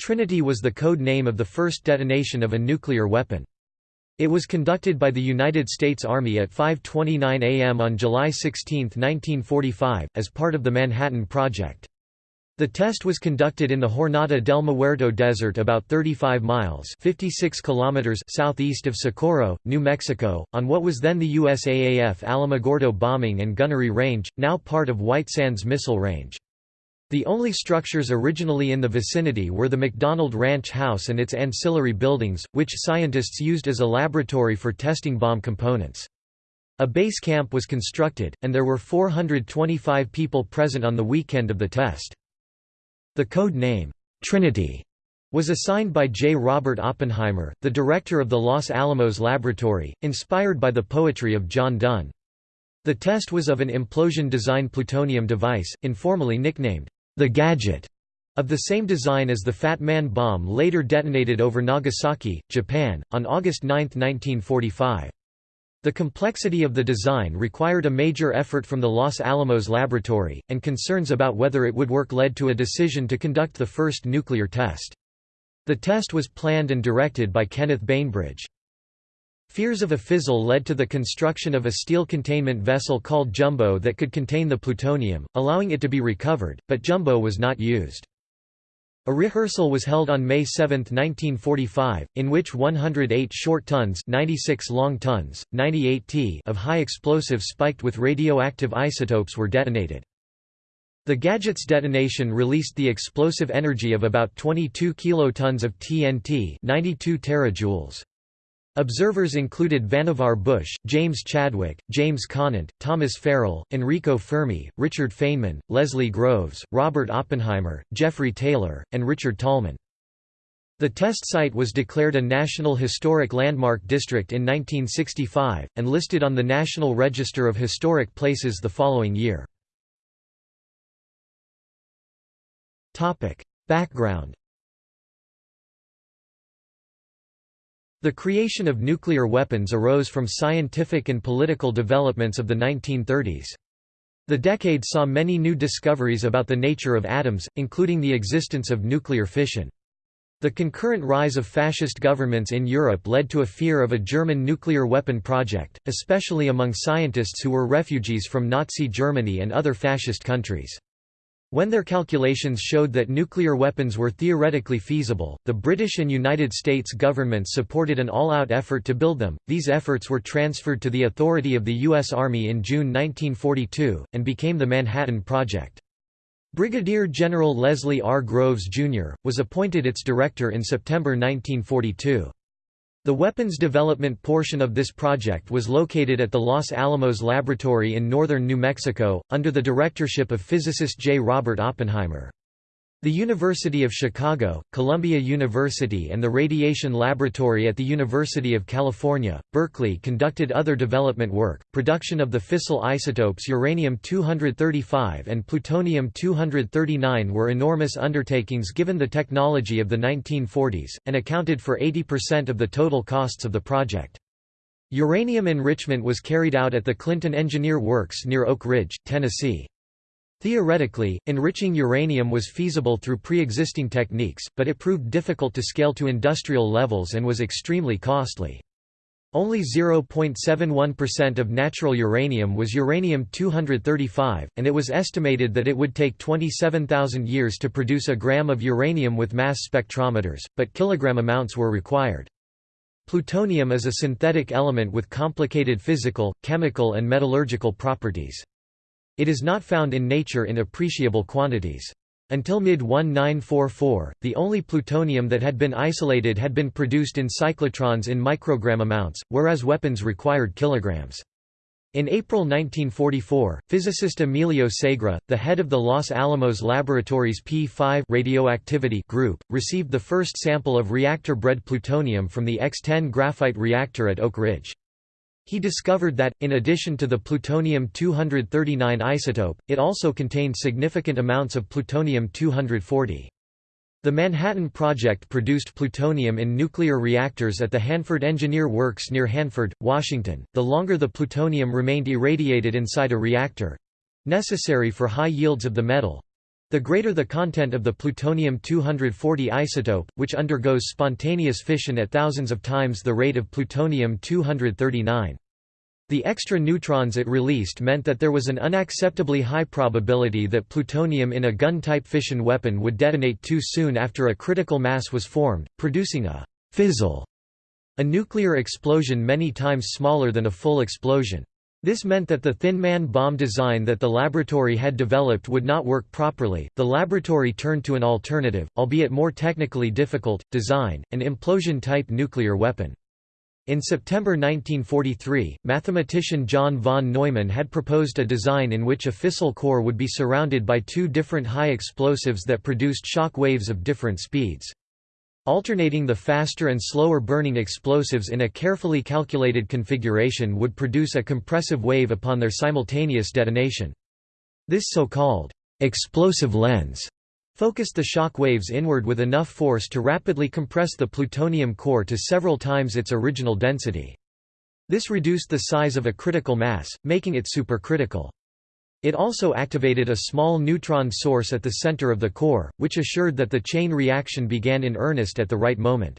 Trinity was the code name of the first detonation of a nuclear weapon. It was conducted by the United States Army at 5.29 am on July 16, 1945, as part of the Manhattan Project. The test was conducted in the Jornada del Muerto Desert about 35 miles 56 kilometers southeast of Socorro, New Mexico, on what was then the USAAF Alamogordo bombing and gunnery range, now part of White Sands Missile Range. The only structures originally in the vicinity were the McDonald Ranch House and its ancillary buildings, which scientists used as a laboratory for testing bomb components. A base camp was constructed, and there were 425 people present on the weekend of the test. The code name, Trinity, was assigned by J. Robert Oppenheimer, the director of the Los Alamos Laboratory, inspired by the poetry of John Donne. The test was of an implosion-design plutonium device, informally nicknamed the Gadget, of the same design as the Fat Man bomb later detonated over Nagasaki, Japan, on August 9, 1945. The complexity of the design required a major effort from the Los Alamos laboratory, and concerns about whether it would work led to a decision to conduct the first nuclear test. The test was planned and directed by Kenneth Bainbridge. Fears of a fizzle led to the construction of a steel containment vessel called Jumbo that could contain the plutonium, allowing it to be recovered, but Jumbo was not used. A rehearsal was held on May 7, 1945, in which 108 short tons 96 long tons, 98 t of high explosive spiked with radioactive isotopes were detonated. The gadget's detonation released the explosive energy of about 22 kilotons of TNT 92 terajoules. Observers included Vannevar Bush, James Chadwick, James Conant, Thomas Farrell, Enrico Fermi, Richard Feynman, Leslie Groves, Robert Oppenheimer, Geoffrey Taylor, and Richard Tolman. The test site was declared a National Historic Landmark District in 1965, and listed on the National Register of Historic Places the following year. Background The creation of nuclear weapons arose from scientific and political developments of the 1930s. The decade saw many new discoveries about the nature of atoms, including the existence of nuclear fission. The concurrent rise of fascist governments in Europe led to a fear of a German nuclear weapon project, especially among scientists who were refugees from Nazi Germany and other fascist countries. When their calculations showed that nuclear weapons were theoretically feasible, the British and United States governments supported an all-out effort to build them. These efforts were transferred to the authority of the U.S. Army in June 1942, and became the Manhattan Project. Brigadier General Leslie R. Groves, Jr., was appointed its director in September 1942. The weapons development portion of this project was located at the Los Alamos Laboratory in northern New Mexico, under the directorship of physicist J. Robert Oppenheimer. The University of Chicago, Columbia University and the Radiation Laboratory at the University of California, Berkeley conducted other development work. Production of the fissile isotopes uranium-235 and plutonium-239 were enormous undertakings given the technology of the 1940s, and accounted for 80% of the total costs of the project. Uranium enrichment was carried out at the Clinton Engineer Works near Oak Ridge, Tennessee. Theoretically, enriching uranium was feasible through pre-existing techniques, but it proved difficult to scale to industrial levels and was extremely costly. Only 0.71% of natural uranium was uranium-235, and it was estimated that it would take 27,000 years to produce a gram of uranium with mass spectrometers, but kilogram amounts were required. Plutonium is a synthetic element with complicated physical, chemical and metallurgical properties. It is not found in nature in appreciable quantities. Until mid-1944, the only plutonium that had been isolated had been produced in cyclotrons in microgram amounts, whereas weapons required kilograms. In April 1944, physicist Emilio Segre, the head of the Los Alamos Laboratories P5 radioactivity group, received the first sample of reactor-bred plutonium from the X-10 graphite reactor at Oak Ridge. He discovered that, in addition to the plutonium-239 isotope, it also contained significant amounts of plutonium-240. The Manhattan Project produced plutonium in nuclear reactors at the Hanford Engineer Works near Hanford, Washington. The longer the plutonium remained irradiated inside a reactor necessary for high yields of the metal The greater the content of the plutonium-240 isotope, which undergoes spontaneous fission at thousands of times the rate of plutonium-239. The extra neutrons it released meant that there was an unacceptably high probability that plutonium in a gun-type fission weapon would detonate too soon after a critical mass was formed, producing a «fizzle», a nuclear explosion many times smaller than a full explosion. This meant that the Thin Man bomb design that the laboratory had developed would not work properly. The laboratory turned to an alternative, albeit more technically difficult, design, an implosion type nuclear weapon. In September 1943, mathematician John von Neumann had proposed a design in which a fissile core would be surrounded by two different high explosives that produced shock waves of different speeds. Alternating the faster and slower burning explosives in a carefully calculated configuration would produce a compressive wave upon their simultaneous detonation. This so-called explosive lens focused the shock waves inward with enough force to rapidly compress the plutonium core to several times its original density. This reduced the size of a critical mass, making it supercritical. It also activated a small neutron source at the center of the core, which assured that the chain reaction began in earnest at the right moment.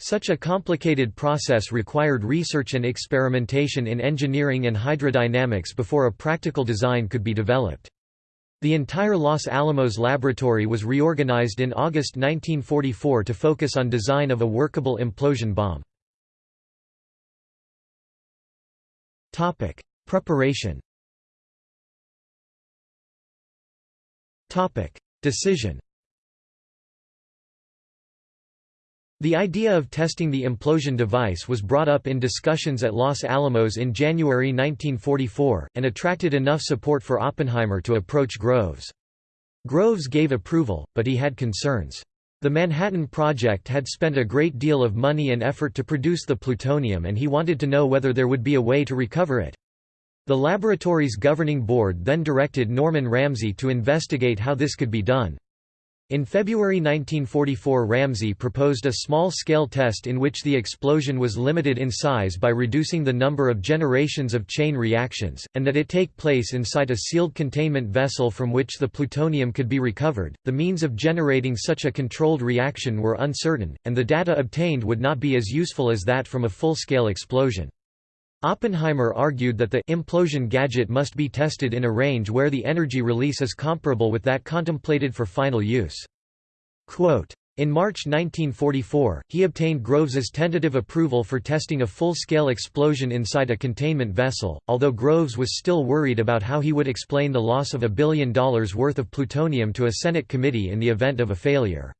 Such a complicated process required research and experimentation in engineering and hydrodynamics before a practical design could be developed. The entire Los Alamos laboratory was reorganized in August 1944 to focus on design of a workable implosion bomb. Preparation Decision The idea of testing the implosion device was brought up in discussions at Los Alamos in January 1944, and attracted enough support for Oppenheimer to approach Groves. Groves gave approval, but he had concerns. The Manhattan Project had spent a great deal of money and effort to produce the plutonium and he wanted to know whether there would be a way to recover it. The laboratory's governing board then directed Norman Ramsey to investigate how this could be done. In February 1944 Ramsey proposed a small-scale test in which the explosion was limited in size by reducing the number of generations of chain reactions, and that it take place inside a sealed containment vessel from which the plutonium could be recovered. The means of generating such a controlled reaction were uncertain, and the data obtained would not be as useful as that from a full-scale explosion. Oppenheimer argued that the implosion gadget must be tested in a range where the energy release is comparable with that contemplated for final use. Quote, in March 1944, he obtained Groves's tentative approval for testing a full-scale explosion inside a containment vessel, although Groves was still worried about how he would explain the loss of a billion dollars worth of plutonium to a Senate committee in the event of a failure.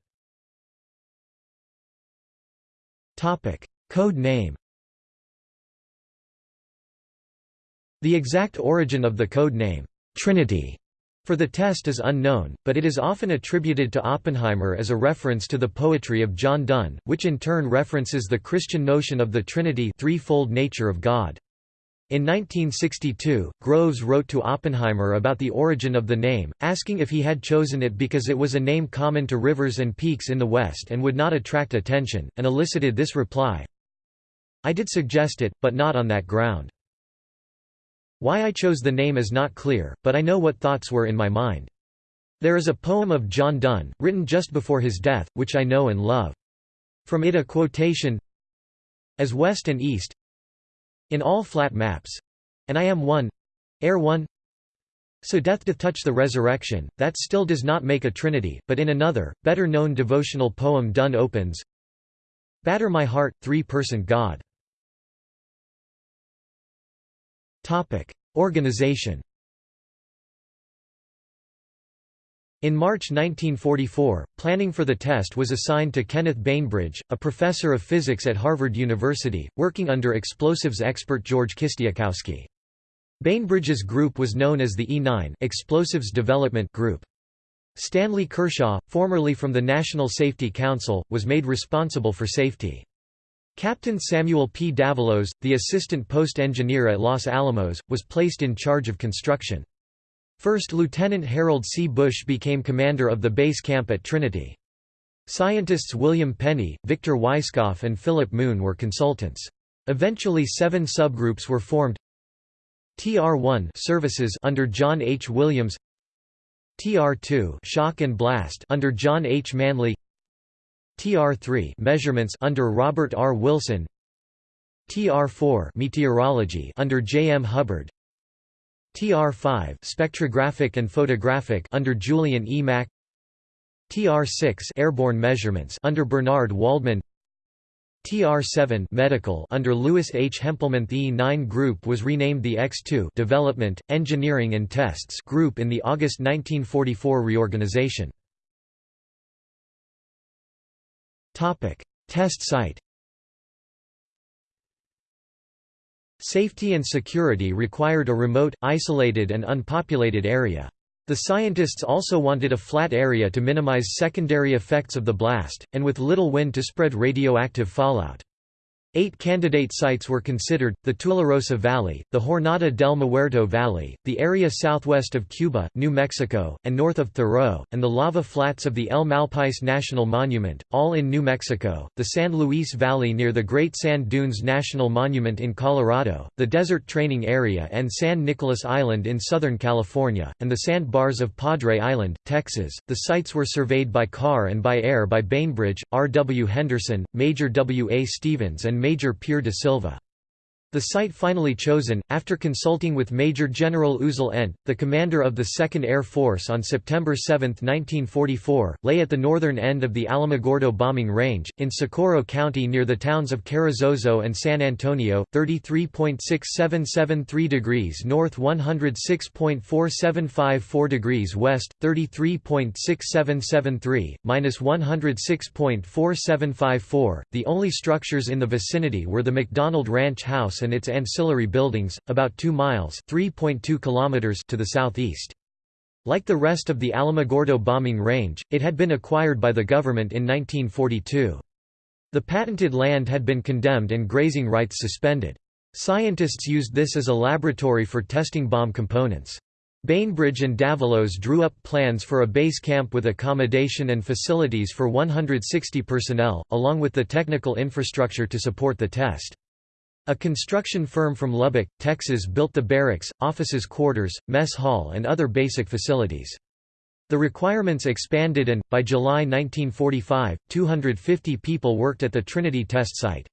Code name The exact origin of the code name, Trinity, for the test is unknown, but it is often attributed to Oppenheimer as a reference to the poetry of John Donne, which in turn references the Christian notion of the Trinity threefold nature of God. In 1962, Groves wrote to Oppenheimer about the origin of the name, asking if he had chosen it because it was a name common to rivers and peaks in the West and would not attract attention, and elicited this reply, I did suggest it, but not on that ground. Why I chose the name is not clear, but I know what thoughts were in my mind. There is a poem of John Donne, written just before his death, which I know and love. From it a quotation As west and east In all flat maps. And I am one Air one So death doth touch the resurrection, that still does not make a trinity, but in another, better known devotional poem Donne opens Batter my heart, three-person God Topic: Organization. In March 1944, planning for the test was assigned to Kenneth Bainbridge, a professor of physics at Harvard University, working under explosives expert George Kistiakowsky. Bainbridge's group was known as the E9 Explosives Development Group. Stanley Kershaw, formerly from the National Safety Council, was made responsible for safety. Captain Samuel P. Davalos, the assistant post engineer at Los Alamos, was placed in charge of construction. First Lieutenant Harold C. Bush became commander of the base camp at Trinity. Scientists William Penney, Victor Weisskopf and Philip Moon were consultants. Eventually seven subgroups were formed TR-1 services under John H. Williams TR2 shock and blast under John H. Manley TR3 measurements under Robert R. Wilson TR4 meteorology under J. M. Hubbard TR5 spectrographic and photographic under Julian E. Mack TR6 airborne measurements under Bernard Waldman TR7 medical under Louis H. Hempelmann The E9 group was renamed the X2 Development, Engineering and Tests group in the August 1944 reorganization. Test site Safety and security required a remote, isolated and unpopulated area. The scientists also wanted a flat area to minimize secondary effects of the blast, and with little wind to spread radioactive fallout. Eight candidate sites were considered, the Tularosa Valley, the Jornada del Muerto Valley, the area southwest of Cuba, New Mexico, and north of Thoreau, and the lava flats of the El Malpais National Monument, all in New Mexico, the San Luis Valley near the Great Sand Dunes National Monument in Colorado, the Desert Training Area and San Nicolas Island in Southern California, and the sand bars of Padre Island, Texas. The sites were surveyed by car and by air by Bainbridge, R. W. Henderson, Major W. A. Stevens and Major Peer de Silva. The site finally chosen, after consulting with Major General Uzal Ent, the commander of the 2nd Air Force on September 7, 1944, lay at the northern end of the Alamogordo bombing range, in Socorro County near the towns of Carrizozo and San Antonio, 33.6773 degrees north 106.4754 degrees west, 33.6773, minus 106.4754. The only structures in the vicinity were the McDonald Ranch House and its ancillary buildings, about 2 miles kilometers to the southeast. Like the rest of the Alamogordo bombing range, it had been acquired by the government in 1942. The patented land had been condemned and grazing rights suspended. Scientists used this as a laboratory for testing bomb components. Bainbridge and Davalos drew up plans for a base camp with accommodation and facilities for 160 personnel, along with the technical infrastructure to support the test. A construction firm from Lubbock, Texas built the barracks, offices quarters, mess hall and other basic facilities. The requirements expanded and, by July 1945, 250 people worked at the Trinity test site.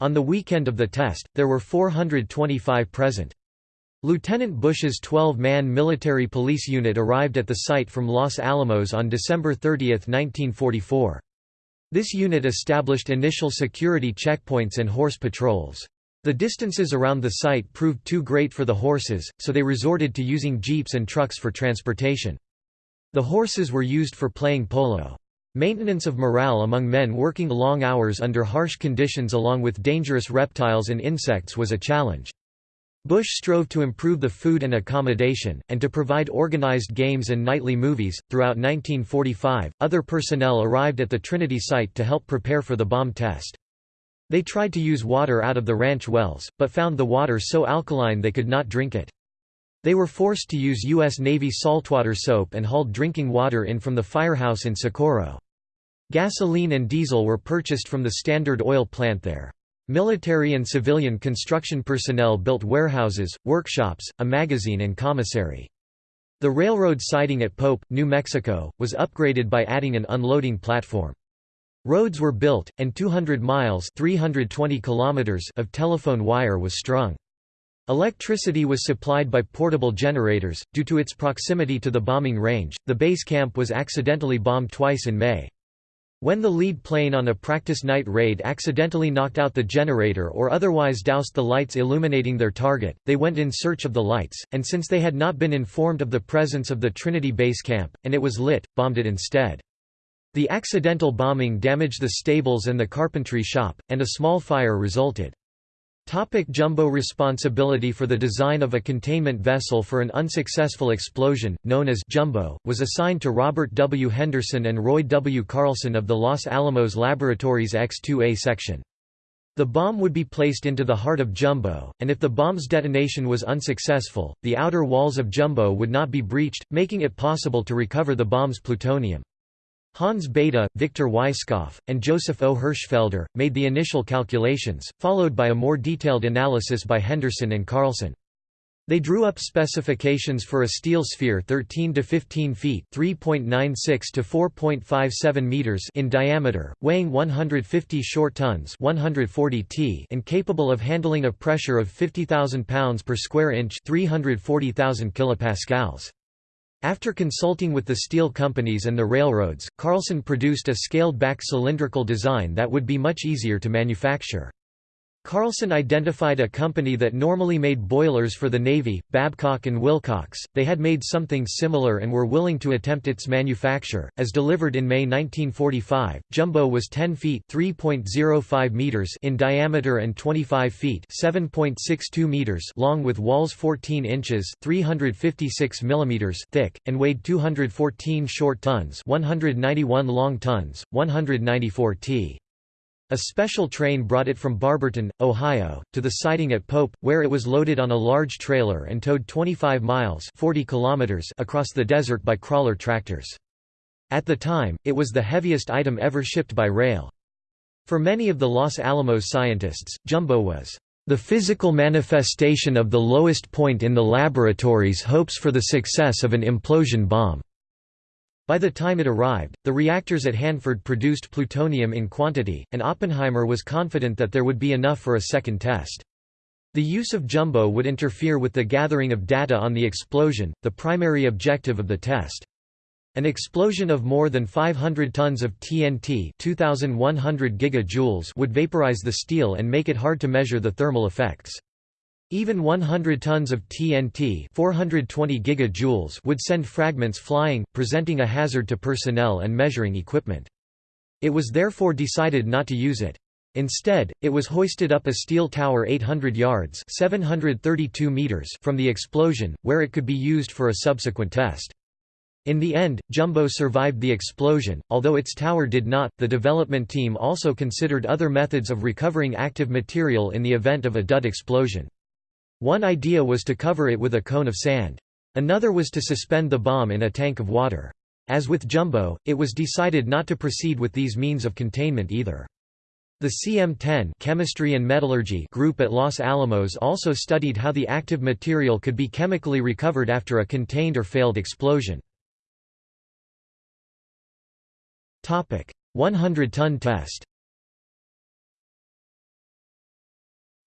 On the weekend of the test, there were 425 present. Lieutenant Bush's 12-man military police unit arrived at the site from Los Alamos on December 30, 1944. This unit established initial security checkpoints and horse patrols. The distances around the site proved too great for the horses, so they resorted to using jeeps and trucks for transportation. The horses were used for playing polo. Maintenance of morale among men working long hours under harsh conditions along with dangerous reptiles and insects was a challenge. Bush strove to improve the food and accommodation, and to provide organized games and nightly movies. Throughout 1945, other personnel arrived at the Trinity site to help prepare for the bomb test. They tried to use water out of the ranch wells, but found the water so alkaline they could not drink it. They were forced to use U.S. Navy saltwater soap and hauled drinking water in from the firehouse in Socorro. Gasoline and diesel were purchased from the Standard Oil plant there. Military and civilian construction personnel built warehouses, workshops, a magazine and commissary. The railroad siding at Pope, New Mexico, was upgraded by adding an unloading platform. Roads were built, and 200 miles 320 kilometers of telephone wire was strung. Electricity was supplied by portable generators. Due to its proximity to the bombing range, the base camp was accidentally bombed twice in May. When the lead plane on a practice night raid accidentally knocked out the generator or otherwise doused the lights illuminating their target, they went in search of the lights, and since they had not been informed of the presence of the Trinity base camp, and it was lit, bombed it instead. The accidental bombing damaged the stables and the carpentry shop, and a small fire resulted. Topic Jumbo Responsibility for the design of a containment vessel for an unsuccessful explosion, known as Jumbo, was assigned to Robert W. Henderson and Roy W. Carlson of the Los Alamos Laboratories X-2A section. The bomb would be placed into the heart of Jumbo, and if the bomb's detonation was unsuccessful, the outer walls of Jumbo would not be breached, making it possible to recover the bomb's plutonium. Hans Bethe, Victor Weisskopf, and Joseph O. Hirschfelder, made the initial calculations, followed by a more detailed analysis by Henderson and Carlson. They drew up specifications for a steel sphere 13 to 15 feet (3.96 to 4.57 meters) in diameter, weighing 150 short tons (140 t) and capable of handling a pressure of 50,000 pounds per square inch (340,000 kilopascals). After consulting with the steel companies and the railroads, Carlson produced a scaled-back cylindrical design that would be much easier to manufacture. Carlson identified a company that normally made boilers for the Navy, Babcock and Wilcox. They had made something similar and were willing to attempt its manufacture. As delivered in May 1945, Jumbo was 10 feet (3.05 meters) in diameter and 25 feet (7.62 meters) long with walls 14 inches (356 millimeters) thick and weighed 214 short tons, 191 long tons, 194 t. A special train brought it from Barberton, Ohio, to the siding at Pope, where it was loaded on a large trailer and towed 25 miles 40 kilometers across the desert by crawler tractors. At the time, it was the heaviest item ever shipped by rail. For many of the Los Alamos scientists, Jumbo was the physical manifestation of the lowest point in the laboratory's hopes for the success of an implosion bomb. By the time it arrived, the reactors at Hanford produced plutonium in quantity, and Oppenheimer was confident that there would be enough for a second test. The use of Jumbo would interfere with the gathering of data on the explosion, the primary objective of the test. An explosion of more than 500 tons of TNT 2100 gigajoules would vaporize the steel and make it hard to measure the thermal effects. Even 100 tons of TNT 420 gigajoules would send fragments flying, presenting a hazard to personnel and measuring equipment. It was therefore decided not to use it. Instead, it was hoisted up a steel tower 800 yards 732 meters from the explosion, where it could be used for a subsequent test. In the end, Jumbo survived the explosion, although its tower did not. The development team also considered other methods of recovering active material in the event of a dud explosion. One idea was to cover it with a cone of sand. Another was to suspend the bomb in a tank of water. As with Jumbo, it was decided not to proceed with these means of containment either. The CM10 Chemistry and Metallurgy group at Los Alamos also studied how the active material could be chemically recovered after a contained or failed explosion. 100-ton test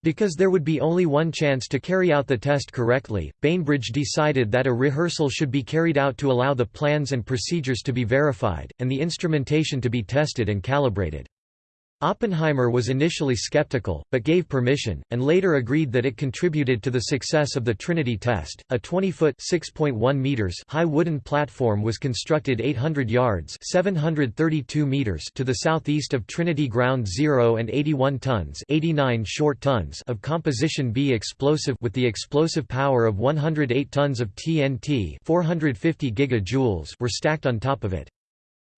Because there would be only one chance to carry out the test correctly, Bainbridge decided that a rehearsal should be carried out to allow the plans and procedures to be verified, and the instrumentation to be tested and calibrated. Oppenheimer was initially skeptical, but gave permission, and later agreed that it contributed to the success of the Trinity test. A 20-foot (6.1 meters) high wooden platform was constructed 800 yards (732 meters) to the southeast of Trinity Ground Zero and 81 tons (89 short tons) of Composition B explosive with the explosive power of 108 tons of TNT (450 gigajoules) were stacked on top of it.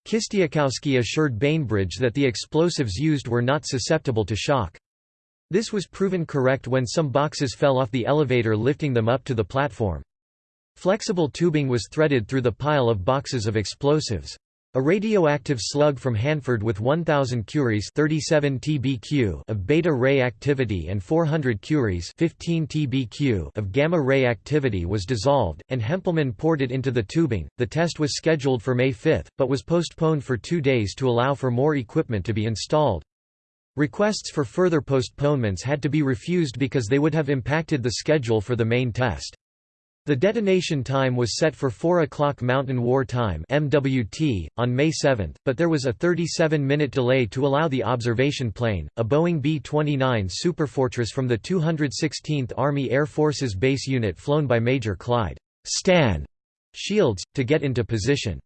Kistiakowsky assured Bainbridge that the explosives used were not susceptible to shock. This was proven correct when some boxes fell off the elevator lifting them up to the platform. Flexible tubing was threaded through the pile of boxes of explosives. A radioactive slug from Hanford with 1000 curies 37 TBq of beta ray activity and 400 curies 15 TBq of gamma ray activity was dissolved, and Hempelmann poured it into the tubing. The test was scheduled for May 5, but was postponed for two days to allow for more equipment to be installed. Requests for further postponements had to be refused because they would have impacted the schedule for the main test. The detonation time was set for 4 o'clock Mountain War Time MWT, on May 7, but there was a 37-minute delay to allow the observation plane, a Boeing B-29 Superfortress from the 216th Army Air Forces Base Unit flown by Major Clyde Stan Shields, to get into position.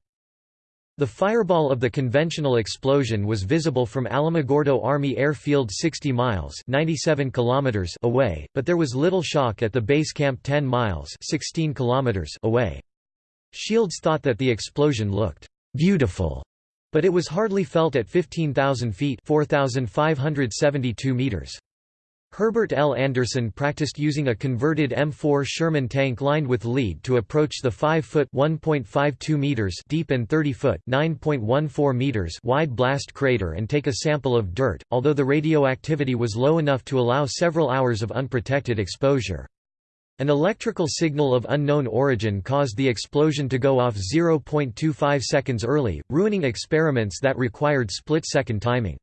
The fireball of the conventional explosion was visible from Alamogordo Army Airfield 60 miles 97 kilometers away, but there was little shock at the base camp 10 miles 16 kilometers away. Shields thought that the explosion looked «beautiful», but it was hardly felt at 15,000 feet 4,572 meters. Herbert L. Anderson practiced using a converted M4 Sherman tank lined with lead to approach the 5-foot (1.52 meters) deep and 30-foot (9.14 meters) wide blast crater and take a sample of dirt, although the radioactivity was low enough to allow several hours of unprotected exposure. An electrical signal of unknown origin caused the explosion to go off 0.25 seconds early, ruining experiments that required split-second timing.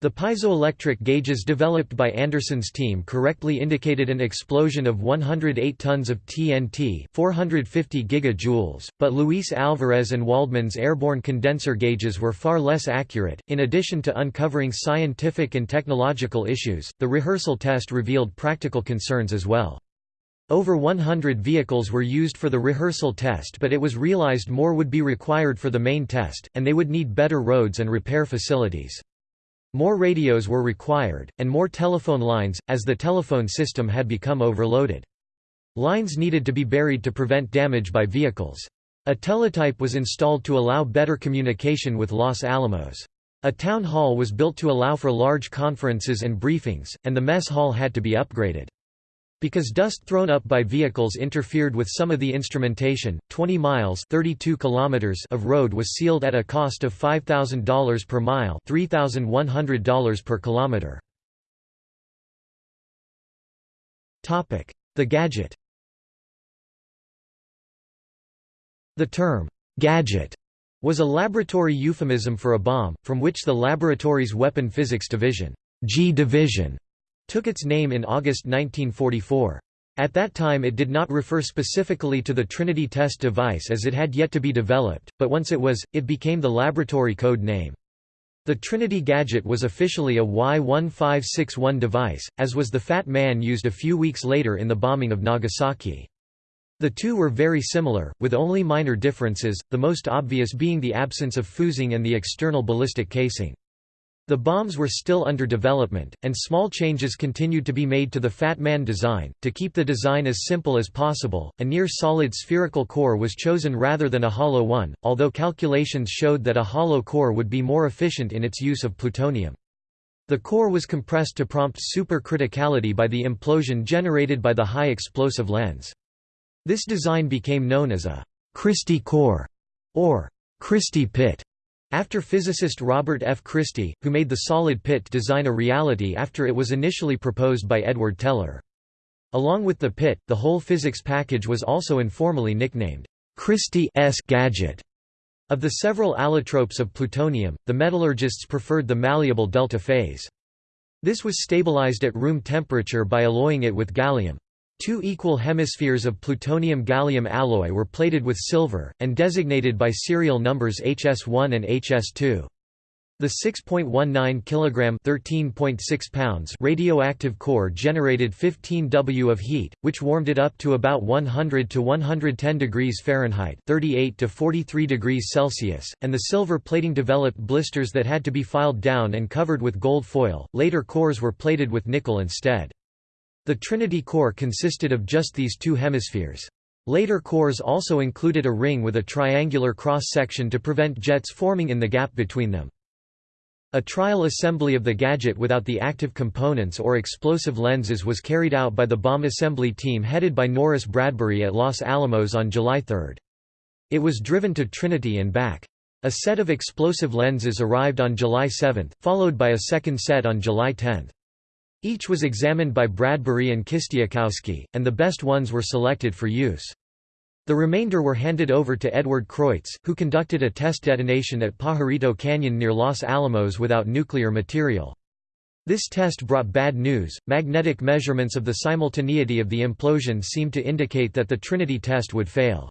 The piezoelectric gauges developed by Anderson's team correctly indicated an explosion of 108 tons of TNT 450 gigajoules, but Luis Alvarez and Waldman's airborne condenser gauges were far less accurate. In addition to uncovering scientific and technological issues, the rehearsal test revealed practical concerns as well. Over 100 vehicles were used for the rehearsal test but it was realized more would be required for the main test, and they would need better roads and repair facilities. More radios were required, and more telephone lines, as the telephone system had become overloaded. Lines needed to be buried to prevent damage by vehicles. A teletype was installed to allow better communication with Los Alamos. A town hall was built to allow for large conferences and briefings, and the mess hall had to be upgraded. Because dust thrown up by vehicles interfered with some of the instrumentation, 20 miles 32 kilometers of road was sealed at a cost of $5,000 per mile $3,100 per kilometer. The gadget The term, gadget, was a laboratory euphemism for a bomb, from which the laboratory's weapon physics division, G division took its name in August 1944. At that time it did not refer specifically to the Trinity test device as it had yet to be developed, but once it was, it became the laboratory code name. The Trinity gadget was officially a Y-1561 device, as was the Fat Man used a few weeks later in the bombing of Nagasaki. The two were very similar, with only minor differences, the most obvious being the absence of fusing and the external ballistic casing. The bombs were still under development, and small changes continued to be made to the Fat Man design. To keep the design as simple as possible, a near solid spherical core was chosen rather than a hollow one, although calculations showed that a hollow core would be more efficient in its use of plutonium. The core was compressed to prompt supercriticality by the implosion generated by the high explosive lens. This design became known as a Christie core or Christie pit. After physicist Robert F. Christie, who made the solid pit design a reality after it was initially proposed by Edward Teller. Along with the pit, the whole physics package was also informally nicknamed Christie's gadget. Of the several allotropes of plutonium, the metallurgists preferred the malleable delta phase. This was stabilized at room temperature by alloying it with gallium. Two equal hemispheres of plutonium-gallium alloy were plated with silver, and designated by serial numbers HS1 and HS2. The 6.19 kg 13.6 pounds radioactive core generated 15 W of heat, which warmed it up to about 100 to 110 degrees Fahrenheit 38 to 43 degrees Celsius, and the silver plating developed blisters that had to be filed down and covered with gold foil. Later cores were plated with nickel instead. The Trinity core consisted of just these two hemispheres. Later cores also included a ring with a triangular cross-section to prevent jets forming in the gap between them. A trial assembly of the gadget without the active components or explosive lenses was carried out by the bomb assembly team headed by Norris Bradbury at Los Alamos on July 3. It was driven to Trinity and back. A set of explosive lenses arrived on July 7, followed by a second set on July 10. Each was examined by Bradbury and Kistiakowsky, and the best ones were selected for use. The remainder were handed over to Edward Kreutz, who conducted a test detonation at Pajarito Canyon near Los Alamos without nuclear material. This test brought bad news. Magnetic measurements of the simultaneity of the implosion seemed to indicate that the Trinity test would fail.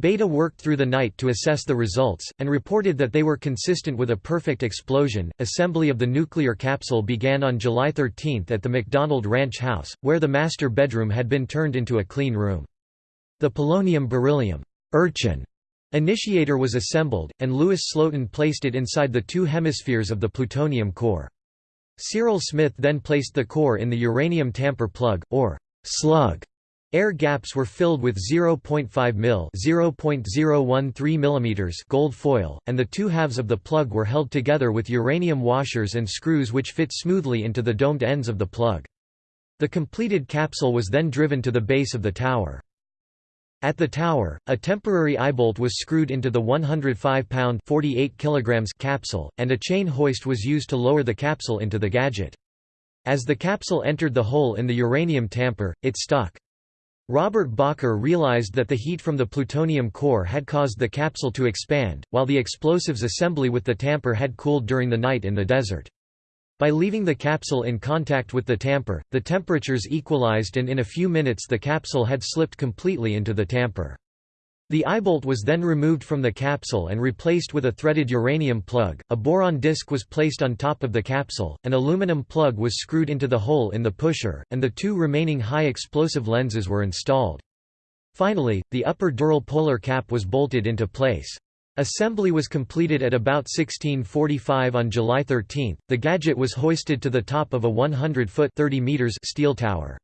Bethe worked through the night to assess the results, and reported that they were consistent with a perfect explosion. Assembly of the nuclear capsule began on July 13 at the McDonald Ranch House, where the master bedroom had been turned into a clean room. The polonium beryllium urchin initiator was assembled, and Louis Slotin placed it inside the two hemispheres of the plutonium core. Cyril Smith then placed the core in the uranium tamper plug, or slug, Air gaps were filled with 0.5 mil (0.013 mm) gold foil, and the two halves of the plug were held together with uranium washers and screws which fit smoothly into the domed ends of the plug. The completed capsule was then driven to the base of the tower. At the tower, a temporary eyebolt was screwed into the 105-pound (48 kilograms) capsule, and a chain hoist was used to lower the capsule into the gadget. As the capsule entered the hole in the uranium tamper, it stuck. Robert Bacher realized that the heat from the plutonium core had caused the capsule to expand, while the explosives assembly with the tamper had cooled during the night in the desert. By leaving the capsule in contact with the tamper, the temperatures equalized and in a few minutes the capsule had slipped completely into the tamper. The eyebolt was then removed from the capsule and replaced with a threaded uranium plug, a boron disc was placed on top of the capsule, an aluminum plug was screwed into the hole in the pusher, and the two remaining high-explosive lenses were installed. Finally, the upper dural polar cap was bolted into place. Assembly was completed at about 1645 on July 13. The gadget was hoisted to the top of a 100-foot (30 meters) steel tower.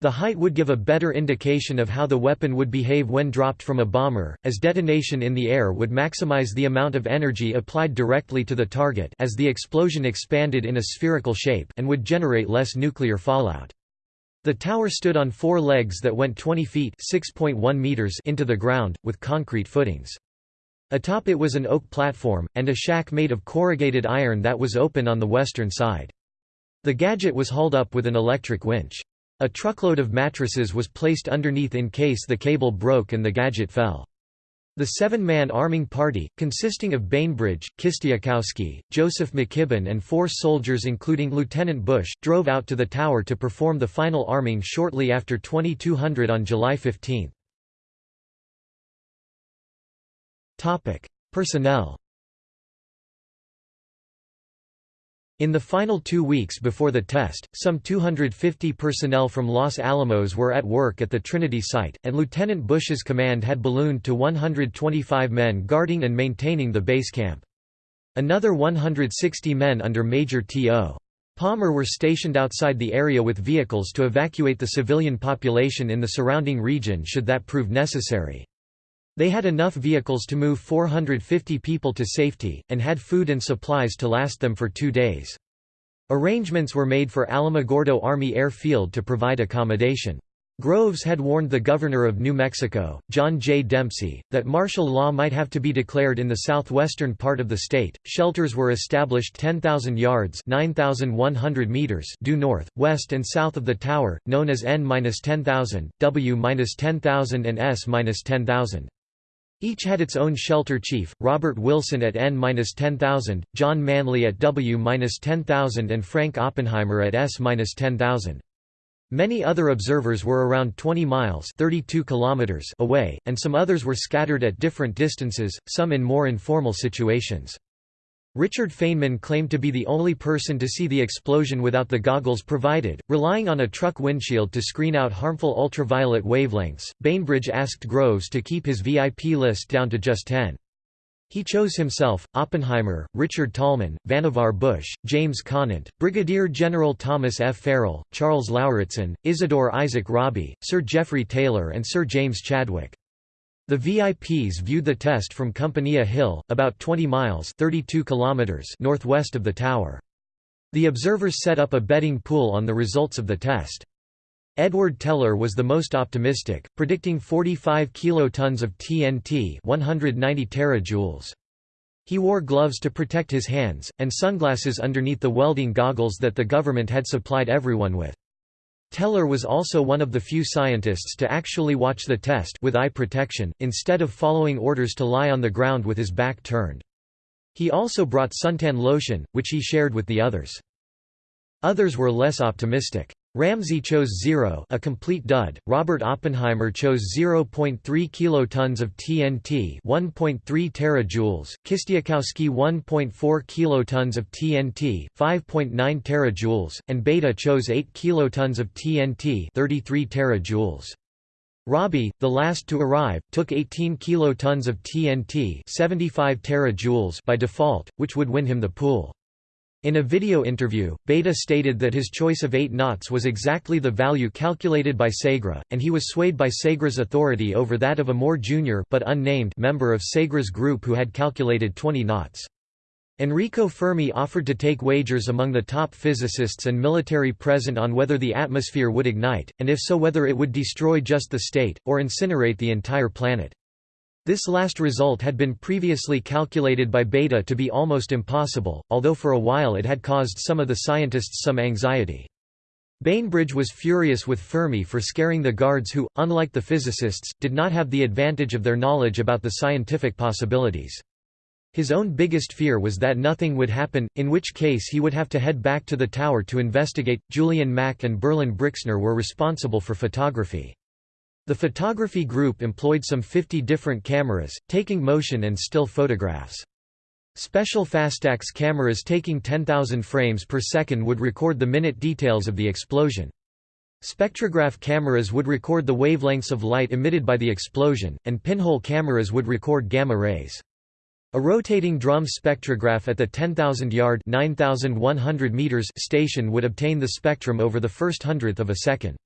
The height would give a better indication of how the weapon would behave when dropped from a bomber, as detonation in the air would maximize the amount of energy applied directly to the target as the explosion expanded in a spherical shape and would generate less nuclear fallout. The tower stood on four legs that went 20 feet meters into the ground, with concrete footings. Atop it was an oak platform, and a shack made of corrugated iron that was open on the western side. The gadget was hauled up with an electric winch. A truckload of mattresses was placed underneath in case the cable broke and the gadget fell. The seven-man arming party, consisting of Bainbridge, Kistiakowsky, Joseph McKibben and four soldiers including Lieutenant Bush, drove out to the tower to perform the final arming shortly after 2200 on July 15. Topic: Personnel. In the final two weeks before the test, some 250 personnel from Los Alamos were at work at the Trinity site, and Lieutenant Bush's command had ballooned to 125 men guarding and maintaining the base camp. Another 160 men under Major T.O. Palmer were stationed outside the area with vehicles to evacuate the civilian population in the surrounding region should that prove necessary. They had enough vehicles to move 450 people to safety, and had food and supplies to last them for two days. Arrangements were made for Alamogordo Army Air Field to provide accommodation. Groves had warned the governor of New Mexico, John J. Dempsey, that martial law might have to be declared in the southwestern part of the state. Shelters were established 10,000 yards (9,100 meters) due north, west, and south of the tower, known as N-10000, W-10000, and S-10000. Each had its own shelter chief, Robert Wilson at N-10000, John Manley at W-10000 and Frank Oppenheimer at S-10000. Many other observers were around 20 miles 32 kilometers away, and some others were scattered at different distances, some in more informal situations. Richard Feynman claimed to be the only person to see the explosion without the goggles provided, relying on a truck windshield to screen out harmful ultraviolet wavelengths. Bainbridge asked Groves to keep his VIP list down to just 10. He chose himself, Oppenheimer, Richard Tolman, Vannevar Bush, James Conant, Brigadier General Thomas F. Farrell, Charles Lauritsen, Isidore Isaac Rabi, Sir Geoffrey Taylor and Sir James Chadwick. The VIPs viewed the test from Compania Hill, about 20 miles 32 kilometers northwest of the tower. The observers set up a betting pool on the results of the test. Edward Teller was the most optimistic, predicting 45 kilotons of TNT 190 terajoules. He wore gloves to protect his hands, and sunglasses underneath the welding goggles that the government had supplied everyone with. Teller was also one of the few scientists to actually watch the test with eye protection, instead of following orders to lie on the ground with his back turned. He also brought suntan lotion, which he shared with the others. Others were less optimistic. Ramsey chose 0 a complete dud, Robert Oppenheimer chose 0.3 kilotons of TNT 1.3 terajoules, Kistiakowsky 1.4 kilotons of TNT 5.9 terajoules, and Bethe chose 8 kilotons of TNT 33 terajoules. Rabi, the last to arrive, took 18 kilotons of TNT 75 terajoules by default, which would win him the pool. In a video interview, Bethe stated that his choice of 8 knots was exactly the value calculated by Segre, and he was swayed by Segre's authority over that of a more junior but unnamed member of Segre's group who had calculated 20 knots. Enrico Fermi offered to take wagers among the top physicists and military present on whether the atmosphere would ignite, and if so whether it would destroy just the state, or incinerate the entire planet. This last result had been previously calculated by Bethe to be almost impossible, although for a while it had caused some of the scientists some anxiety. Bainbridge was furious with Fermi for scaring the guards who, unlike the physicists, did not have the advantage of their knowledge about the scientific possibilities. His own biggest fear was that nothing would happen, in which case he would have to head back to the tower to investigate. Julian Mack and Berlin Brixner were responsible for photography. The photography group employed some 50 different cameras, taking motion and still photographs. Special Fastax cameras taking 10,000 frames per second would record the minute details of the explosion. Spectrograph cameras would record the wavelengths of light emitted by the explosion, and pinhole cameras would record gamma rays. A rotating drum spectrograph at the 10,000-yard station would obtain the spectrum over the first hundredth of a second.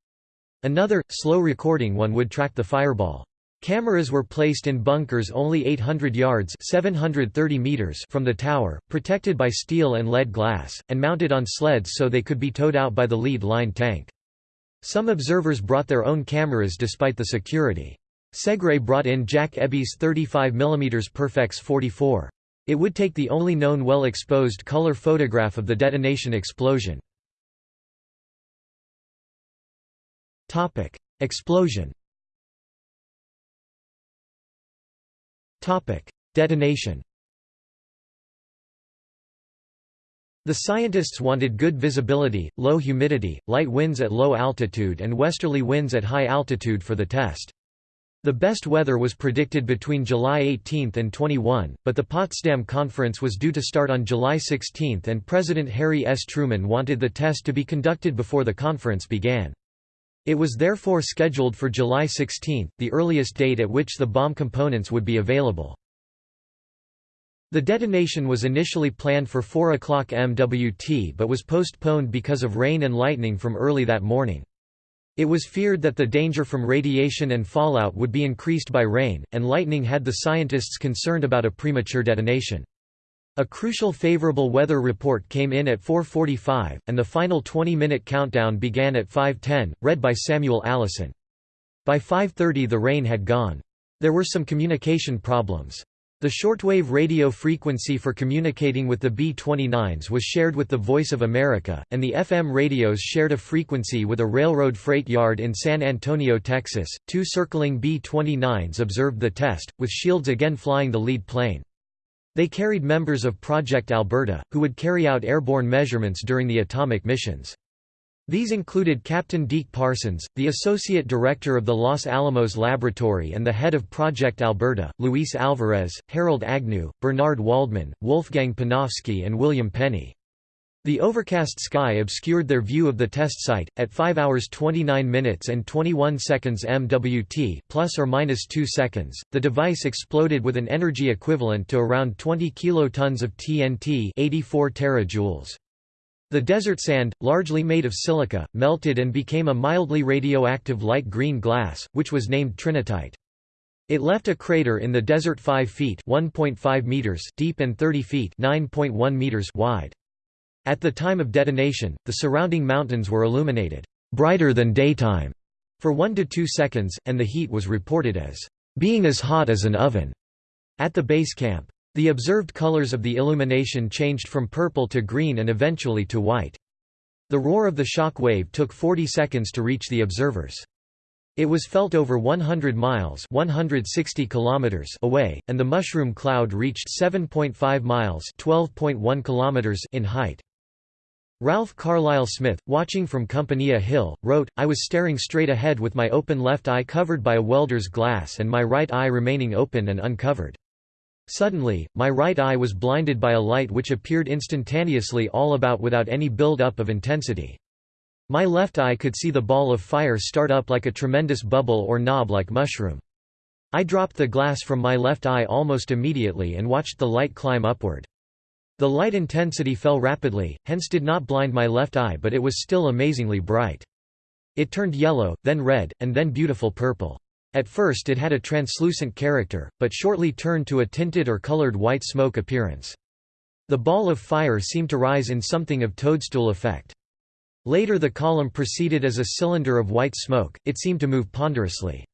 Another, slow recording one would track the fireball. Cameras were placed in bunkers only 800 yards 730 meters from the tower, protected by steel and lead glass, and mounted on sleds so they could be towed out by the lead line tank. Some observers brought their own cameras despite the security. Segre brought in Jack Aeby's 35 mm Perfex 44. It would take the only known well-exposed color photograph of the detonation explosion. Explosion Topic: Detonation The scientists wanted good visibility, low humidity, light winds at low altitude and westerly winds at high altitude for the test. The best weather was predicted between July 18 and 21, but the Potsdam Conference was due to start on July 16 and President Harry S. Truman wanted the test to be conducted before the conference began. It was therefore scheduled for July 16, the earliest date at which the bomb components would be available. The detonation was initially planned for 4 o'clock MWT but was postponed because of rain and lightning from early that morning. It was feared that the danger from radiation and fallout would be increased by rain, and lightning had the scientists concerned about a premature detonation. A crucial favorable weather report came in at 4.45, and the final 20-minute countdown began at 5.10, read by Samuel Allison. By 5.30 the rain had gone. There were some communication problems. The shortwave radio frequency for communicating with the B-29s was shared with the Voice of America, and the FM radios shared a frequency with a railroad freight yard in San Antonio, Texas. Two circling B-29s observed the test, with Shields again flying the lead plane. They carried members of Project Alberta, who would carry out airborne measurements during the atomic missions. These included Captain Deke Parsons, the Associate Director of the Los Alamos Laboratory and the head of Project Alberta, Luis Alvarez, Harold Agnew, Bernard Waldman, Wolfgang Panofsky and William Penney. The overcast sky obscured their view of the test site. At 5 hours 29 minutes and 21 seconds MWT, plus or minus 2 seconds, the device exploded with an energy equivalent to around 20 kilotons of TNT, 84 terajoules. The desert sand, largely made of silica, melted and became a mildly radioactive light green glass, which was named trinitite. It left a crater in the desert 5 feet (1.5 meters) deep and 30 feet (9.1 meters) wide. At the time of detonation, the surrounding mountains were illuminated brighter than daytime for 1 to 2 seconds, and the heat was reported as being as hot as an oven at the base camp. The observed colors of the illumination changed from purple to green and eventually to white. The roar of the shock wave took 40 seconds to reach the observers. It was felt over 100 miles 160 kilometers away, and the mushroom cloud reached 7.5 miles 12.1 kilometers in height. Ralph Carlisle Smith, watching from Compania Hill, wrote, I was staring straight ahead with my open left eye covered by a welder's glass and my right eye remaining open and uncovered. Suddenly, my right eye was blinded by a light which appeared instantaneously all about without any build-up of intensity. My left eye could see the ball of fire start up like a tremendous bubble or knob-like mushroom. I dropped the glass from my left eye almost immediately and watched the light climb upward. The light intensity fell rapidly, hence did not blind my left eye but it was still amazingly bright. It turned yellow, then red, and then beautiful purple. At first it had a translucent character, but shortly turned to a tinted or colored white smoke appearance. The ball of fire seemed to rise in something of toadstool effect. Later the column proceeded as a cylinder of white smoke, it seemed to move ponderously.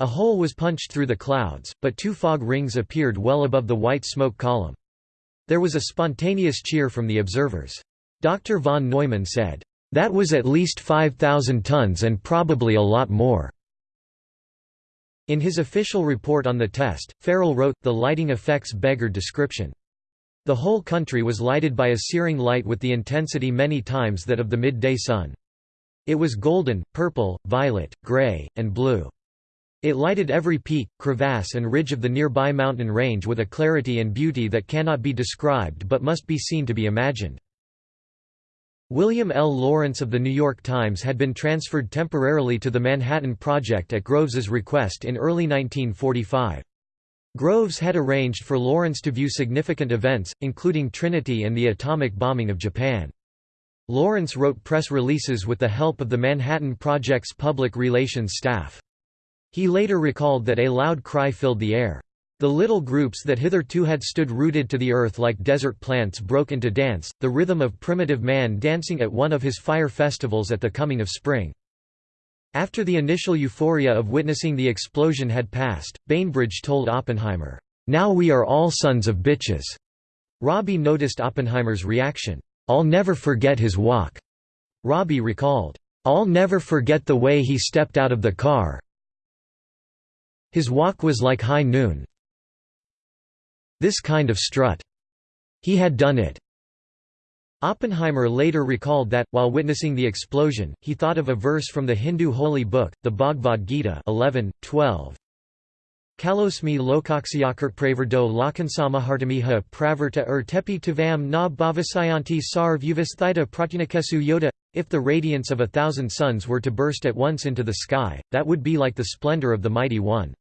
A hole was punched through the clouds, but two fog rings appeared well above the white smoke column. There was a spontaneous cheer from the observers. Dr. von Neumann said, That was at least 5,000 tons and probably a lot more." In his official report on the test, Farrell wrote, the lighting effects beggared description. The whole country was lighted by a searing light with the intensity many times that of the midday sun. It was golden, purple, violet, gray, and blue. It lighted every peak, crevasse and ridge of the nearby mountain range with a clarity and beauty that cannot be described but must be seen to be imagined. William L. Lawrence of The New York Times had been transferred temporarily to the Manhattan Project at Groves's request in early 1945. Groves had arranged for Lawrence to view significant events, including Trinity and the atomic bombing of Japan. Lawrence wrote press releases with the help of the Manhattan Project's public relations staff. He later recalled that a loud cry filled the air. The little groups that hitherto had stood rooted to the earth like desert plants broke into dance, the rhythm of primitive man dancing at one of his fire festivals at the coming of spring. After the initial euphoria of witnessing the explosion had passed, Bainbridge told Oppenheimer, "'Now we are all sons of bitches." Rabi noticed Oppenheimer's reaction, "'I'll never forget his walk." Rabi recalled, "'I'll never forget the way he stepped out of the car. His walk was like high noon, this kind of strut. He had done it. Oppenheimer later recalled that, while witnessing the explosion, he thought of a verse from the Hindu holy book, the Bhagavad Gita 11, 12. Kalosmi lokaksiyakirtpravardo lakansamahartamiha pravarta ur tepi tivam na bhavasayanti sarv uvasthita pratyanakesu yoda If the radiance of a thousand suns were to burst at once into the sky, that would be like the splendor of the Mighty One.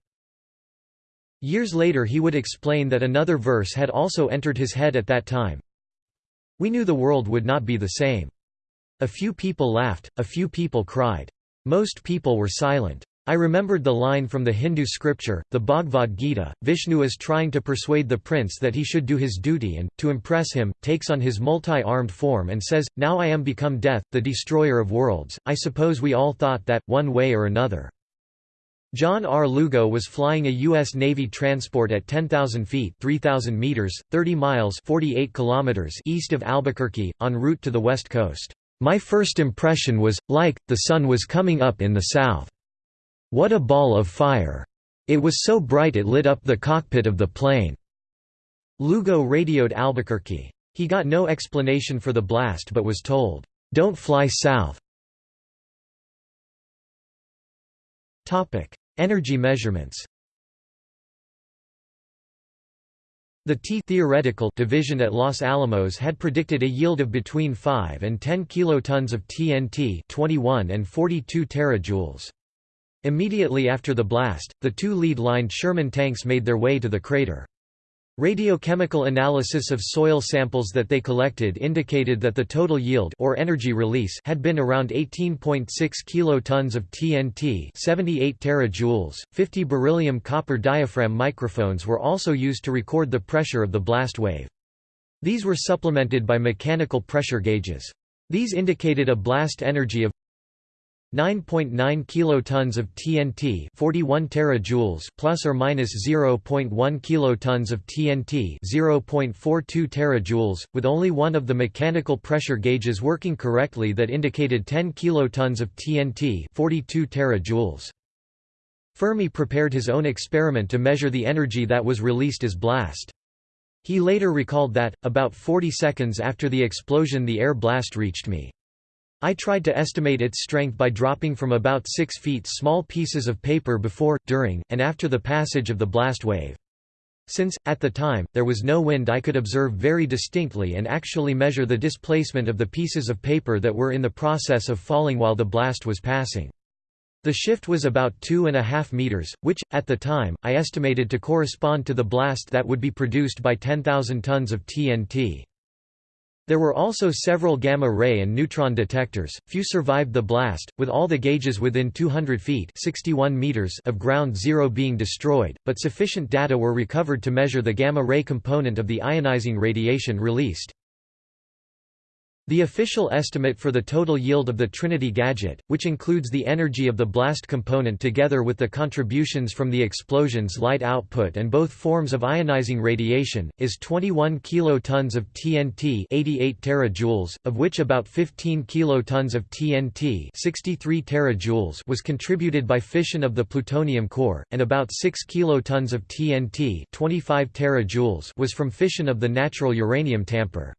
Years later he would explain that another verse had also entered his head at that time. We knew the world would not be the same. A few people laughed, a few people cried. Most people were silent. I remembered the line from the Hindu scripture, the Bhagavad Gita, Vishnu is trying to persuade the prince that he should do his duty and, to impress him, takes on his multi-armed form and says, Now I am become death, the destroyer of worlds. I suppose we all thought that, one way or another. John R. Lugo was flying a U.S. Navy transport at 10,000 feet 3,000 meters, 30 miles 48 kilometers east of Albuquerque, en route to the west coast. My first impression was, like, the sun was coming up in the south. What a ball of fire! It was so bright it lit up the cockpit of the plane. Lugo radioed Albuquerque. He got no explanation for the blast but was told, "'Don't fly south'". Energy measurements The T theoretical division at Los Alamos had predicted a yield of between 5 and 10 kilotons of TNT 21 and 42 terajoules. Immediately after the blast, the two lead-lined Sherman tanks made their way to the crater. Radiochemical analysis of soil samples that they collected indicated that the total yield or energy release had been around 18.6 kilotons of TNT, 78 terajoules. 50 beryllium copper diaphragm microphones were also used to record the pressure of the blast wave. These were supplemented by mechanical pressure gauges. These indicated a blast energy of 9.9 kilotons of TNT 41 terajoules plus or minus 0.1 kilotons of TNT 0.42 terajoules with only one of the mechanical pressure gauges working correctly that indicated 10 kilotons of TNT 42 terajoules. Fermi prepared his own experiment to measure the energy that was released as blast. He later recalled that about 40 seconds after the explosion the air blast reached me I tried to estimate its strength by dropping from about 6 feet small pieces of paper before, during, and after the passage of the blast wave. Since, at the time, there was no wind I could observe very distinctly and actually measure the displacement of the pieces of paper that were in the process of falling while the blast was passing. The shift was about two and a half meters, which, at the time, I estimated to correspond to the blast that would be produced by 10,000 tons of TNT. There were also several gamma-ray and neutron detectors, few survived the blast, with all the gauges within 200 feet 61 meters of ground zero being destroyed, but sufficient data were recovered to measure the gamma-ray component of the ionizing radiation released. The official estimate for the total yield of the Trinity gadget, which includes the energy of the blast component together with the contributions from the explosion's light output and both forms of ionizing radiation, is 21 kilotons of TNT 88 terajoules, of which about 15 kilotons of TNT 63 terajoules was contributed by fission of the plutonium core, and about 6 kilotons of TNT 25 terajoules was from fission of the natural uranium tamper.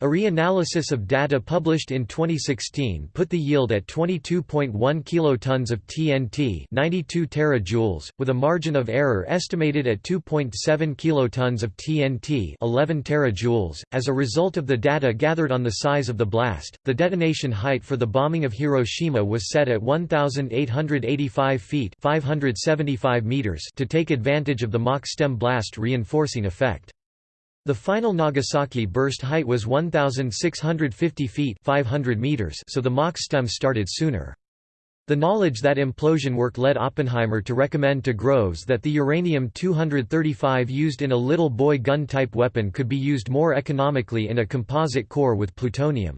A reanalysis of data published in 2016 put the yield at 22.1 kilotons of TNT 92 terajoules, with a margin of error estimated at 2.7 kilotons of TNT 11 terajoules. As a result of the data gathered on the size of the blast, the detonation height for the bombing of Hiroshima was set at 1,885 feet 575 meters to take advantage of the Mach stem blast reinforcing effect. The final Nagasaki burst height was 1,650 feet 500 meters so the Mach stem started sooner. The knowledge that implosion work led Oppenheimer to recommend to Groves that the uranium-235 used in a little boy gun-type weapon could be used more economically in a composite core with plutonium.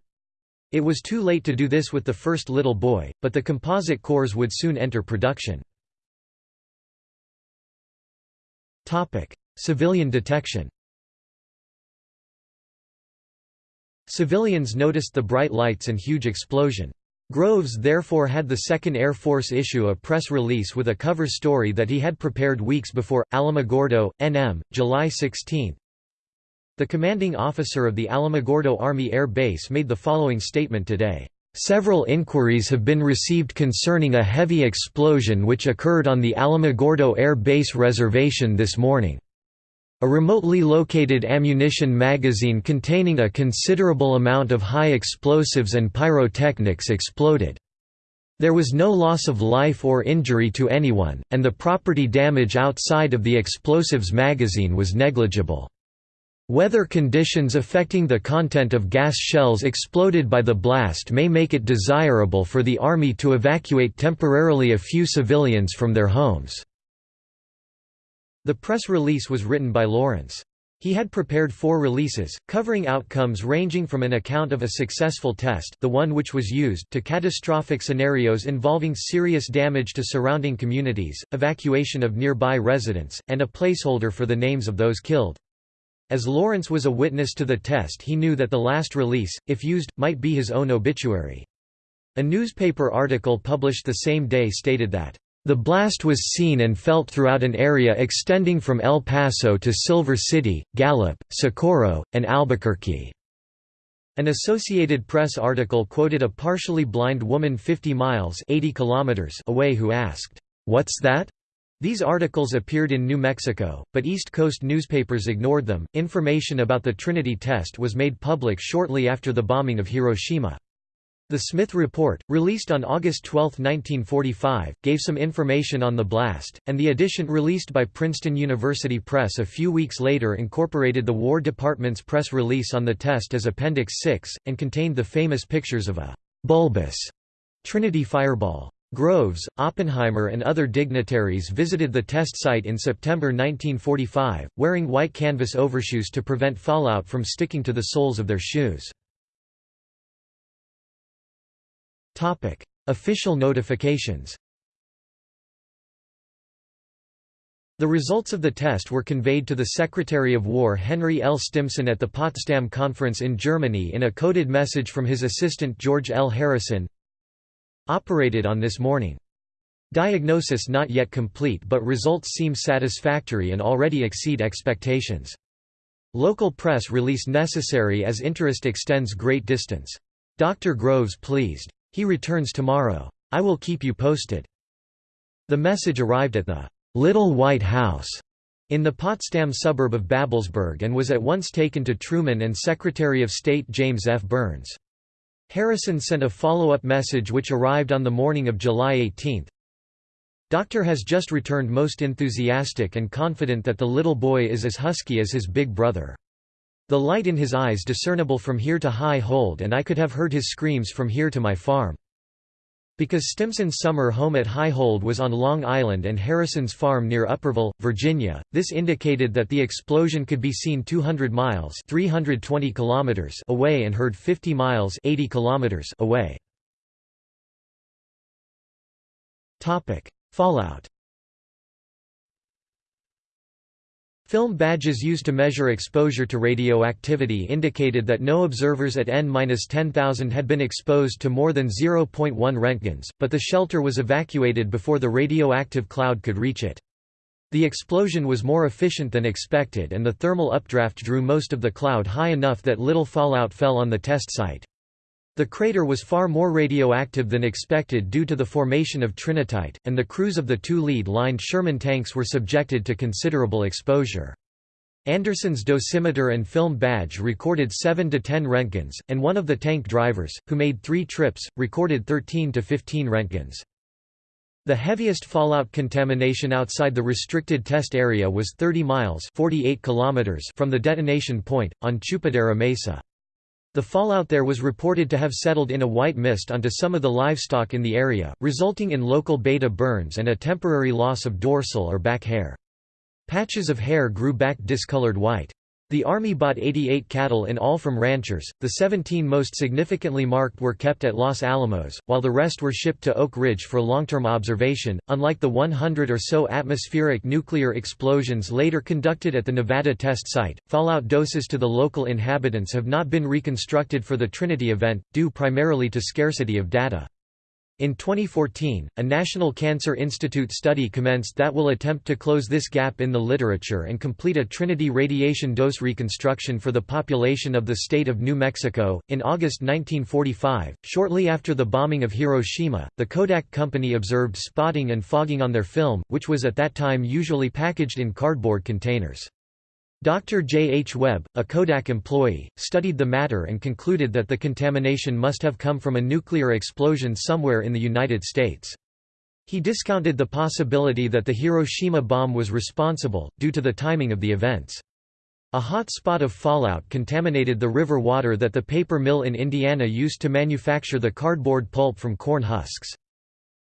It was too late to do this with the first little boy, but the composite cores would soon enter production. Civilian detection Civilians noticed the bright lights and huge explosion. Groves therefore had the 2nd Air Force issue a press release with a cover story that he had prepared weeks before. Alamogordo, NM, July 16. The commanding officer of the Alamogordo Army Air Base made the following statement today. Several inquiries have been received concerning a heavy explosion which occurred on the Alamogordo Air Base reservation this morning. A remotely located ammunition magazine containing a considerable amount of high explosives and pyrotechnics exploded. There was no loss of life or injury to anyone, and the property damage outside of the explosives magazine was negligible. Weather conditions affecting the content of gas shells exploded by the blast may make it desirable for the Army to evacuate temporarily a few civilians from their homes. The press release was written by Lawrence. He had prepared four releases, covering outcomes ranging from an account of a successful test the one which was used to catastrophic scenarios involving serious damage to surrounding communities, evacuation of nearby residents, and a placeholder for the names of those killed. As Lawrence was a witness to the test he knew that the last release, if used, might be his own obituary. A newspaper article published the same day stated that the blast was seen and felt throughout an area extending from El Paso to Silver City, Gallup, Socorro, and Albuquerque. An Associated Press article quoted a partially blind woman 50 miles 80 kilometers away who asked, "'What's that?' These articles appeared in New Mexico, but East Coast newspapers ignored them. Information about the Trinity test was made public shortly after the bombing of Hiroshima. The Smith Report, released on August 12, 1945, gave some information on the blast, and the edition released by Princeton University Press a few weeks later incorporated the War Department's press release on the test as Appendix 6, and contained the famous pictures of a «bulbous» Trinity fireball. Groves, Oppenheimer and other dignitaries visited the test site in September 1945, wearing white canvas overshoes to prevent fallout from sticking to the soles of their shoes. Official notifications The results of the test were conveyed to the Secretary of War Henry L. Stimson at the Potsdam Conference in Germany in a coded message from his assistant George L. Harrison Operated on this morning. Diagnosis not yet complete but results seem satisfactory and already exceed expectations. Local press release necessary as interest extends great distance. Dr. Groves pleased. He returns tomorrow. I will keep you posted." The message arrived at the "'Little White House' in the Potsdam suburb of Babelsberg and was at once taken to Truman and Secretary of State James F. Byrnes. Harrison sent a follow-up message which arrived on the morning of July 18. Doctor has just returned most enthusiastic and confident that the little boy is as husky as his big brother. The light in his eyes discernible from here to Highhold and I could have heard his screams from here to my farm. Because Stimson's summer home at Highhold was on Long Island and Harrison's farm near Upperville, Virginia, this indicated that the explosion could be seen 200 miles 320 kilometers away and heard 50 miles 80 kilometers away. Fallout Film badges used to measure exposure to radioactivity indicated that no observers at N-10,000 had been exposed to more than 0.1 roentgens, but the shelter was evacuated before the radioactive cloud could reach it. The explosion was more efficient than expected and the thermal updraft drew most of the cloud high enough that little fallout fell on the test site. The crater was far more radioactive than expected due to the formation of trinitite, and the crews of the two lead-lined Sherman tanks were subjected to considerable exposure. Anderson's dosimeter and film badge recorded 7 to 10 Roentgens, and one of the tank drivers, who made three trips, recorded 13 to 15 Roentgens. The heaviest fallout contamination outside the restricted test area was 30 miles 48 kilometers from the detonation point, on Chupadera Mesa. The fallout there was reported to have settled in a white mist onto some of the livestock in the area, resulting in local beta burns and a temporary loss of dorsal or back hair. Patches of hair grew back discolored white. The Army bought 88 cattle in all from ranchers, the 17 most significantly marked were kept at Los Alamos, while the rest were shipped to Oak Ridge for long-term observation. Unlike the 100 or so atmospheric nuclear explosions later conducted at the Nevada test site, fallout doses to the local inhabitants have not been reconstructed for the Trinity event, due primarily to scarcity of data. In 2014, a National Cancer Institute study commenced that will attempt to close this gap in the literature and complete a Trinity radiation dose reconstruction for the population of the state of New Mexico. In August 1945, shortly after the bombing of Hiroshima, the Kodak company observed spotting and fogging on their film, which was at that time usually packaged in cardboard containers. Dr. J. H. Webb, a Kodak employee, studied the matter and concluded that the contamination must have come from a nuclear explosion somewhere in the United States. He discounted the possibility that the Hiroshima bomb was responsible, due to the timing of the events. A hot spot of fallout contaminated the river water that the paper mill in Indiana used to manufacture the cardboard pulp from corn husks.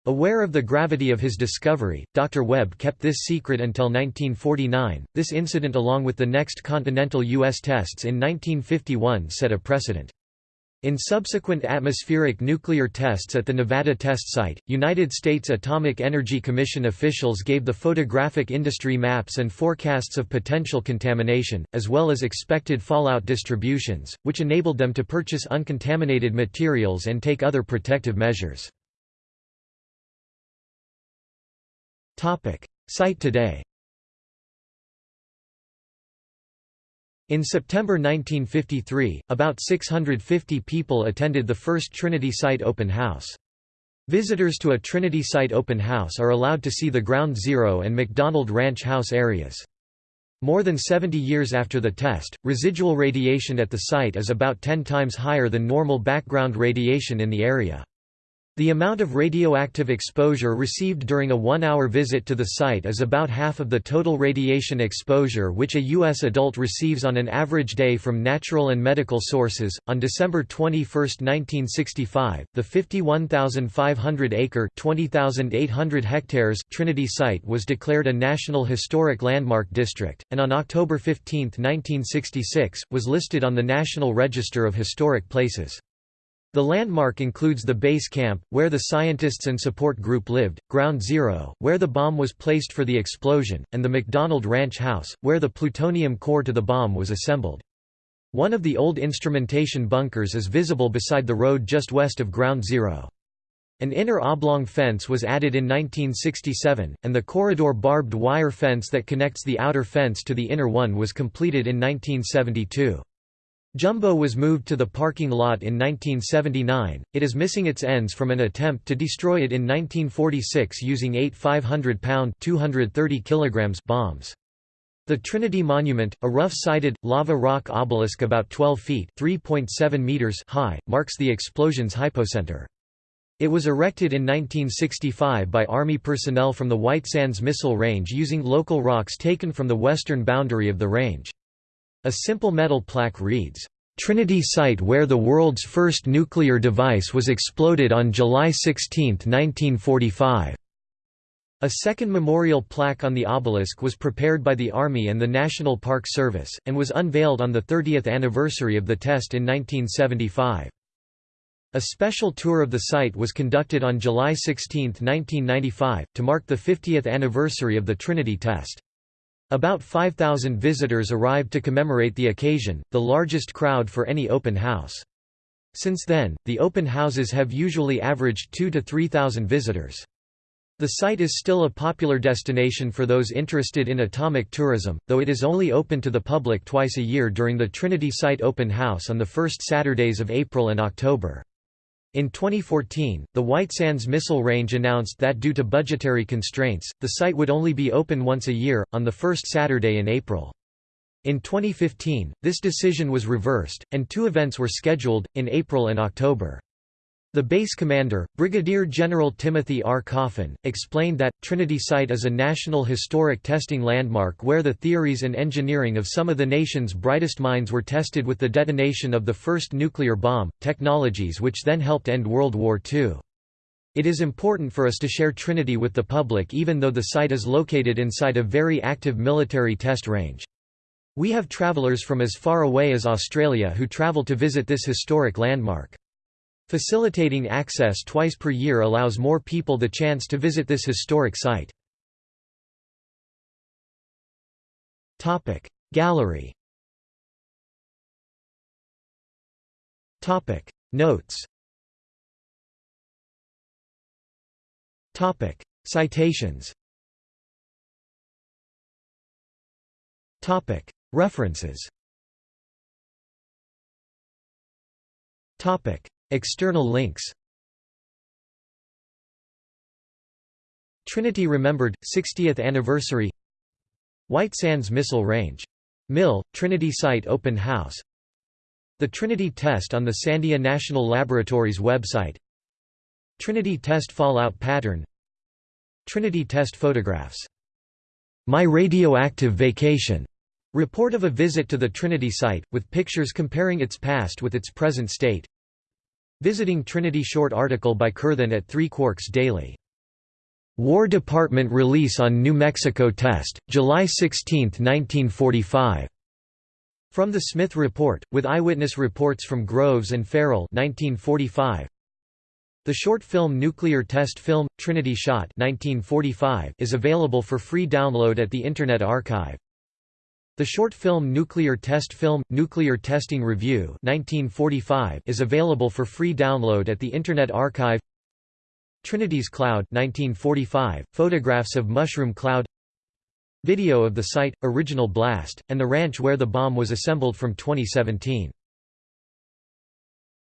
Aware of the gravity of his discovery, Dr. Webb kept this secret until 1949. This incident, along with the next continental U.S. tests in 1951, set a precedent. In subsequent atmospheric nuclear tests at the Nevada test site, United States Atomic Energy Commission officials gave the photographic industry maps and forecasts of potential contamination, as well as expected fallout distributions, which enabled them to purchase uncontaminated materials and take other protective measures. Site today In September 1953, about 650 people attended the first Trinity Site open house. Visitors to a Trinity Site open house are allowed to see the Ground Zero and McDonald Ranch House areas. More than 70 years after the test, residual radiation at the site is about 10 times higher than normal background radiation in the area. The amount of radioactive exposure received during a one-hour visit to the site is about half of the total radiation exposure which a U.S. adult receives on an average day from natural and medical sources. On December 21, 1965, the 51,500-acre (20,800 hectares) Trinity site was declared a National Historic Landmark District, and on October 15, 1966, was listed on the National Register of Historic Places. The landmark includes the base camp, where the scientists and support group lived, Ground Zero, where the bomb was placed for the explosion, and the McDonald Ranch House, where the plutonium core to the bomb was assembled. One of the old instrumentation bunkers is visible beside the road just west of Ground Zero. An inner oblong fence was added in 1967, and the corridor barbed wire fence that connects the outer fence to the inner one was completed in 1972. Jumbo was moved to the parking lot in 1979, it is missing its ends from an attempt to destroy it in 1946 using eight 500-pound bombs. The Trinity Monument, a rough-sided, lava rock obelisk about 12 feet meters high, marks the explosion's hypocenter. It was erected in 1965 by Army personnel from the White Sands Missile Range using local rocks taken from the western boundary of the range. A simple metal plaque reads, Trinity site where the world's first nuclear device was exploded on July 16, 1945. A second memorial plaque on the obelisk was prepared by the Army and the National Park Service, and was unveiled on the 30th anniversary of the test in 1975. A special tour of the site was conducted on July 16, 1995, to mark the 50th anniversary of the Trinity test. About 5,000 visitors arrived to commemorate the occasion, the largest crowd for any open house. Since then, the open houses have usually averaged 2 to 3,000 visitors. The site is still a popular destination for those interested in atomic tourism, though it is only open to the public twice a year during the Trinity Site Open House on the first Saturdays of April and October. In 2014, the White Sands Missile Range announced that due to budgetary constraints, the site would only be open once a year, on the first Saturday in April. In 2015, this decision was reversed, and two events were scheduled, in April and October. The base commander, Brigadier General Timothy R. Coffin, explained that, Trinity Site is a national historic testing landmark where the theories and engineering of some of the nation's brightest minds were tested with the detonation of the first nuclear bomb, technologies which then helped end World War II. It is important for us to share Trinity with the public even though the site is located inside a very active military test range. We have travelers from as far away as Australia who travel to visit this historic landmark. Facilitating access twice per year allows more people the chance to visit this historic site. Gallery Notes Citations References External links Trinity Remembered, 60th Anniversary White Sands Missile Range. Mill, Trinity Site Open House The Trinity Test on the Sandia National Laboratories website Trinity Test Fallout Pattern Trinity Test Photographs. My Radioactive Vacation. Report of a visit to the Trinity site, with pictures comparing its past with its present state Visiting Trinity short article by Kurthan at Three Quarks Daily. War Department release on New Mexico test, July 16, 1945. From the Smith Report, with eyewitness reports from Groves and Farrell 1945. The short film Nuclear Test Film, Trinity Shot 1945 is available for free download at the Internet Archive. The short film Nuclear Test Film – Nuclear Testing Review 1945 is available for free download at the Internet Archive. Trinity's Cloud 1945, photographs of Mushroom Cloud. Video of the site, original blast, and the ranch where the bomb was assembled from 2017